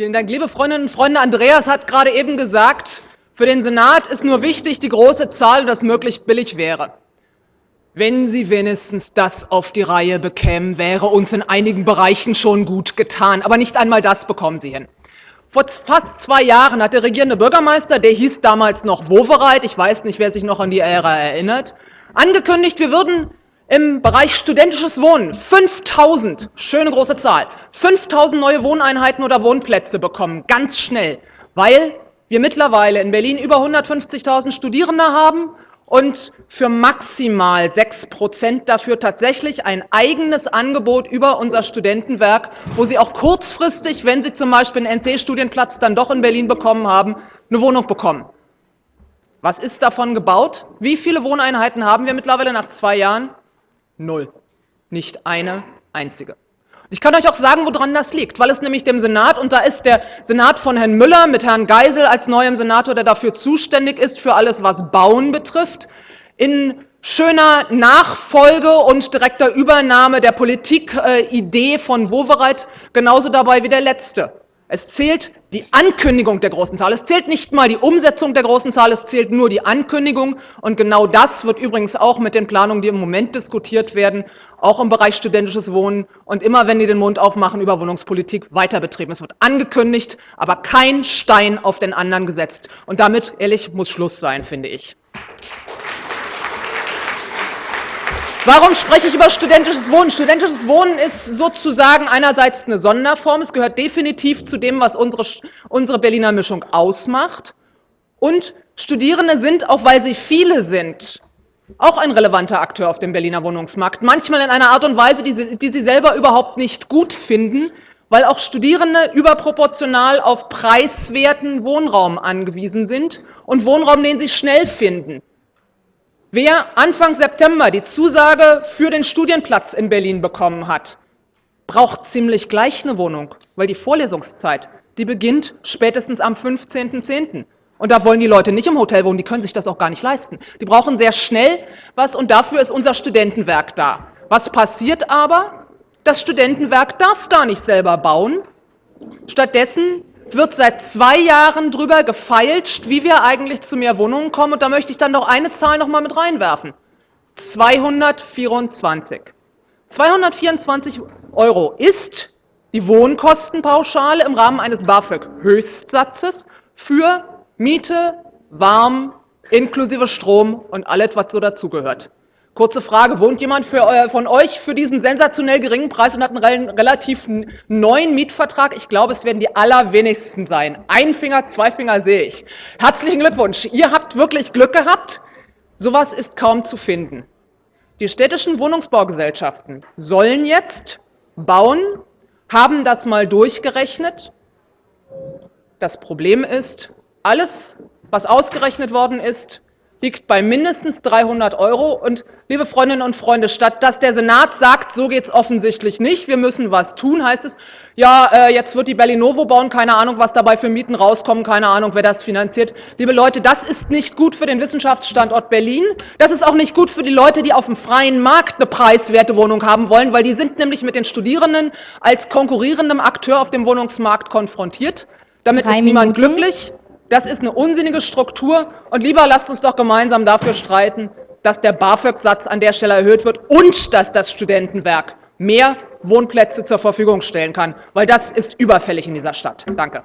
Vielen Dank. Liebe Freundinnen und Freunde, Andreas hat gerade eben gesagt, für den Senat ist nur wichtig die große Zahl, das möglichst billig wäre. Wenn Sie wenigstens das auf die Reihe bekämen, wäre uns in einigen Bereichen schon gut getan. Aber nicht einmal das bekommen Sie hin. Vor fast zwei Jahren hat der regierende Bürgermeister, der hieß damals noch Wovereit, ich weiß nicht, wer sich noch an die Ära erinnert, angekündigt, wir würden im Bereich studentisches Wohnen 5000, schöne große Zahl, 5000 neue Wohneinheiten oder Wohnplätze bekommen, ganz schnell, weil wir mittlerweile in Berlin über 150.000 Studierende haben und für maximal 6 Prozent dafür tatsächlich ein eigenes Angebot über unser Studentenwerk, wo Sie auch kurzfristig, wenn Sie zum Beispiel einen NC-Studienplatz dann doch in Berlin bekommen haben, eine Wohnung bekommen. Was ist davon gebaut? Wie viele Wohneinheiten haben wir mittlerweile nach zwei Jahren? Null. Nicht eine einzige. Ich kann euch auch sagen, woran das liegt, weil es nämlich dem Senat, und da ist der Senat von Herrn Müller mit Herrn Geisel als neuem Senator, der dafür zuständig ist für alles, was Bauen betrifft, in schöner Nachfolge und direkter Übernahme der Politikidee von Wowereit genauso dabei wie der letzte. Es zählt die Ankündigung der großen Zahl. Es zählt nicht mal die Umsetzung der großen Zahl, es zählt nur die Ankündigung. Und genau das wird übrigens auch mit den Planungen, die im Moment diskutiert werden, auch im Bereich studentisches Wohnen und immer, wenn die den Mund aufmachen über Wohnungspolitik, weiter betrieben. Es wird angekündigt, aber kein Stein auf den anderen gesetzt. Und damit, ehrlich, muss Schluss sein, finde ich. Warum spreche ich über studentisches Wohnen? Studentisches Wohnen ist sozusagen einerseits eine Sonderform. Es gehört definitiv zu dem, was unsere, unsere Berliner Mischung ausmacht. Und Studierende sind, auch weil sie viele sind, auch ein relevanter Akteur auf dem Berliner Wohnungsmarkt. Manchmal in einer Art und Weise, die sie, die sie selber überhaupt nicht gut finden, weil auch Studierende überproportional auf preiswerten Wohnraum angewiesen sind und Wohnraum, den sie schnell finden. Wer Anfang September die Zusage für den Studienplatz in Berlin bekommen hat, braucht ziemlich gleich eine Wohnung, weil die Vorlesungszeit, die beginnt spätestens am 15.10. Und da wollen die Leute nicht im Hotel wohnen, die können sich das auch gar nicht leisten. Die brauchen sehr schnell was und dafür ist unser Studentenwerk da. Was passiert aber? Das Studentenwerk darf gar nicht selber bauen. Stattdessen wird seit zwei Jahren drüber gefeilscht, wie wir eigentlich zu mehr Wohnungen kommen. Und da möchte ich dann noch eine Zahl noch mal mit reinwerfen. 224. 224 Euro ist die Wohnkostenpauschale im Rahmen eines BAföG-Höchstsatzes für Miete, Warm, inklusive Strom und alles, was so dazugehört. Kurze Frage, wohnt jemand für, äh, von euch für diesen sensationell geringen Preis und hat einen relativ neuen Mietvertrag? Ich glaube, es werden die allerwenigsten sein. Ein Finger, zwei Finger sehe ich. Herzlichen Glückwunsch, ihr habt wirklich Glück gehabt. Sowas ist kaum zu finden. Die städtischen Wohnungsbaugesellschaften sollen jetzt bauen, haben das mal durchgerechnet. Das Problem ist, alles, was ausgerechnet worden ist, liegt bei mindestens 300 Euro. Und liebe Freundinnen und Freunde, statt dass der Senat sagt, so geht es offensichtlich nicht, wir müssen was tun, heißt es, ja, äh, jetzt wird die Berlinovo bauen, keine Ahnung, was dabei für Mieten rauskommen, keine Ahnung, wer das finanziert. Liebe Leute, das ist nicht gut für den Wissenschaftsstandort Berlin. Das ist auch nicht gut für die Leute, die auf dem freien Markt eine preiswerte Wohnung haben wollen, weil die sind nämlich mit den Studierenden als konkurrierendem Akteur auf dem Wohnungsmarkt konfrontiert. Damit Drei ist niemand Minuten. glücklich. Das ist eine unsinnige Struktur und lieber lasst uns doch gemeinsam dafür streiten, dass der BAföG-Satz an der Stelle erhöht wird und dass das Studentenwerk mehr Wohnplätze zur Verfügung stellen kann, weil das ist überfällig in dieser Stadt. Danke.